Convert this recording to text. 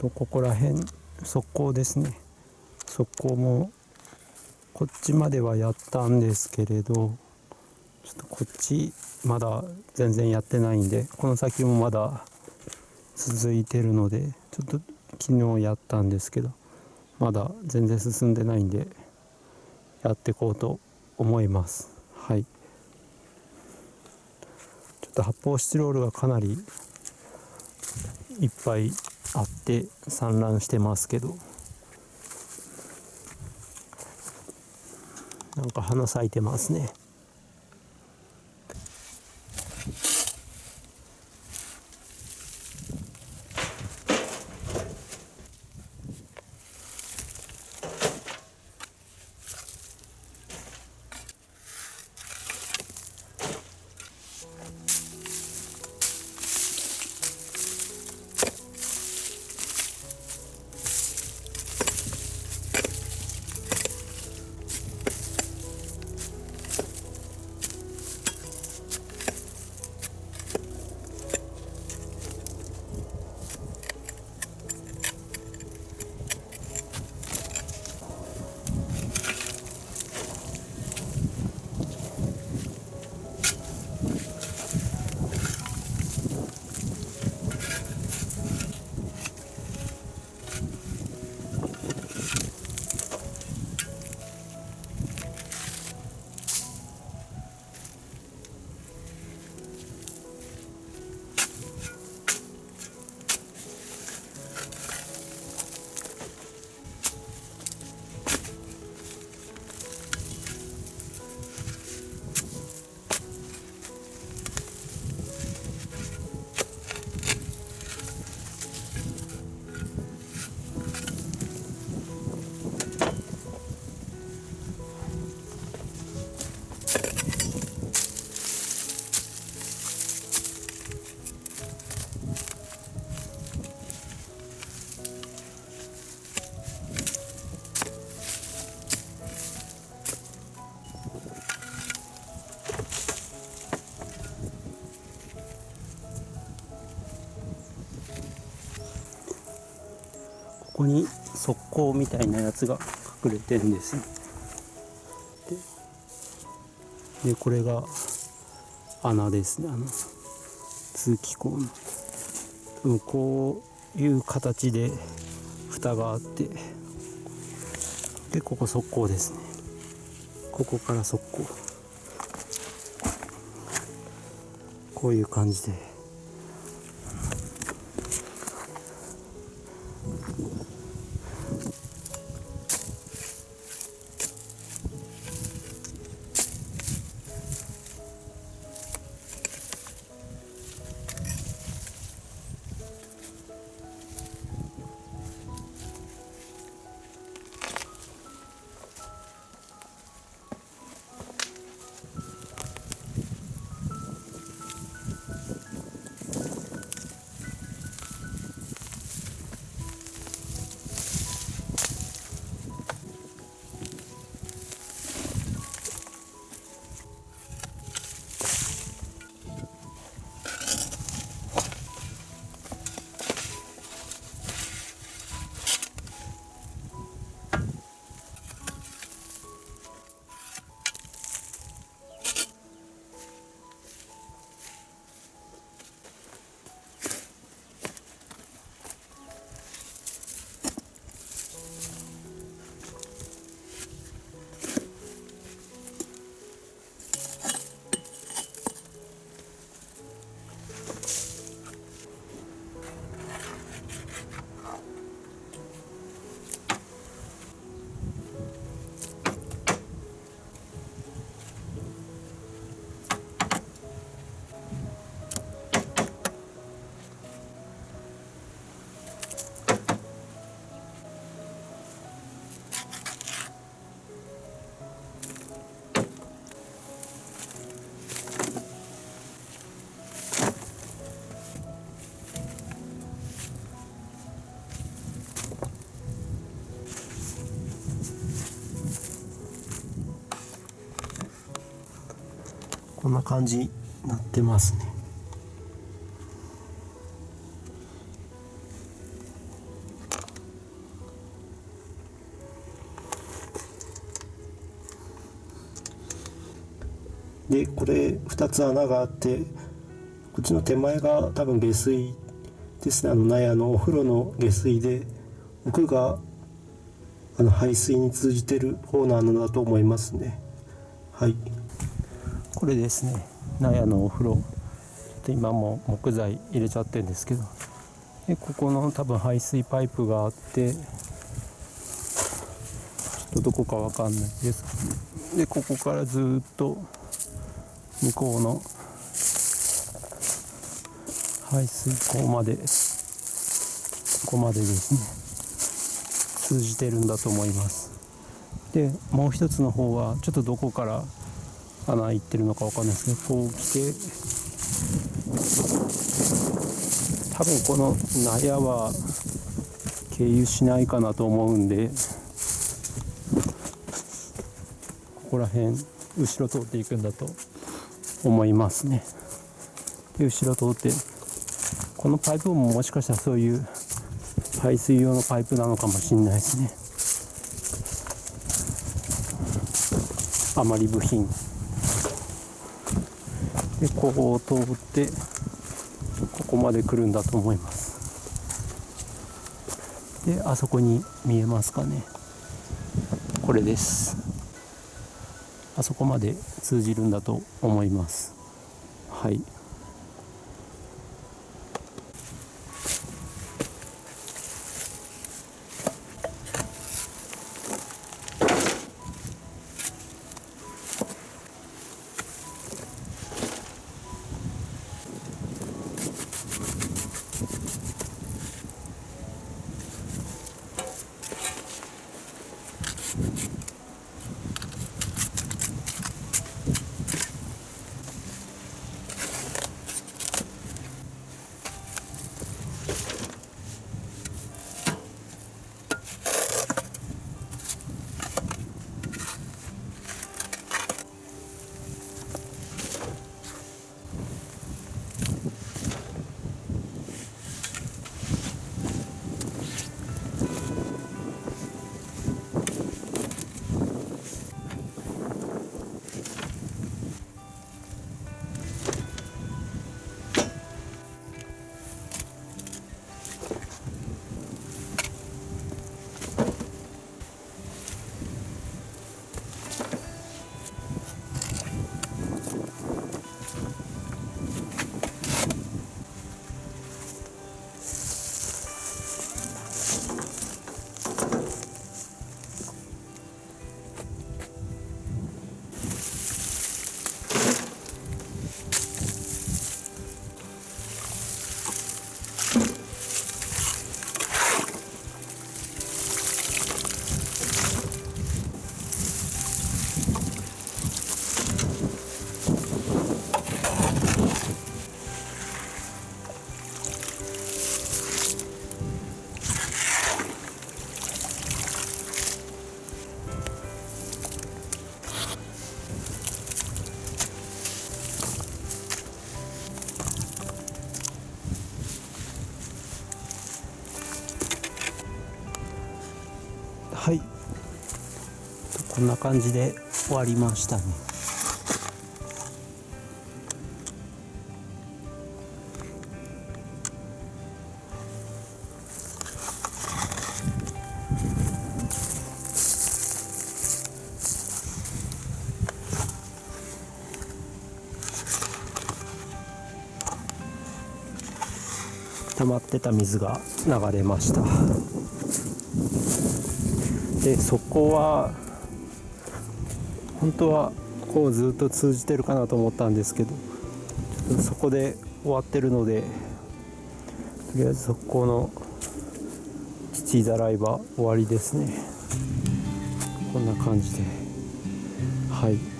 とここら辺側溝ですね。側溝もこっちまではやったんですけれどちょっとこっちまだ全然やってないんでこの先もまだ続いてるのでちょっと昨日やったんですけどまだ全然進んでないんでやっていこうと思います。はい。ちょっと発泡スチロールがかなりいっぱいあって散乱してますけど。なんか花咲いてますね。ここに側溝みたいなやつが隠れてるんです。よでこれが穴ですね。あの通気口の。こういう形で蓋があって。でここ側溝ですね。ここから側溝。こういう感じで。んな感じになってますね。でこれ2つ穴があってこっちの手前が多分下水ですね。あの納屋のお風呂の下水で奥があの排水に通じてる方の穴だと思いますね。はい。これですね。納屋のお風呂。今も木材入れちゃってるんですけど。でここの多分排水パイプがあって。ちょっとどこかわかんないです。でここからずっと向こうの。排水口まで。ここまでですね。通じてるんだと思います。でもう一つの方はちょっとどこから穴開いてるのかわかんないですけどこう来て。多分この納屋は経由しないかなと思うんでここら辺後ろ通っていくんだと思いますね。で後ろ通ってこのパイプももしかしたらそういう排水用のパイプなのかもしれないですね。余り部品でここを通ってここまで来るんだと思います。であそこに見えますかね。これです。あそこまで通じるんだと思います。はい。はい。こんな感じで終わりましたね。溜まってた水が流れました。でそこは本当はこうずっと通じてるかなと思ったんですけどそこで終わってるのでとりあえずそこの父ザライバー終わりですね。こんな感じで。はい。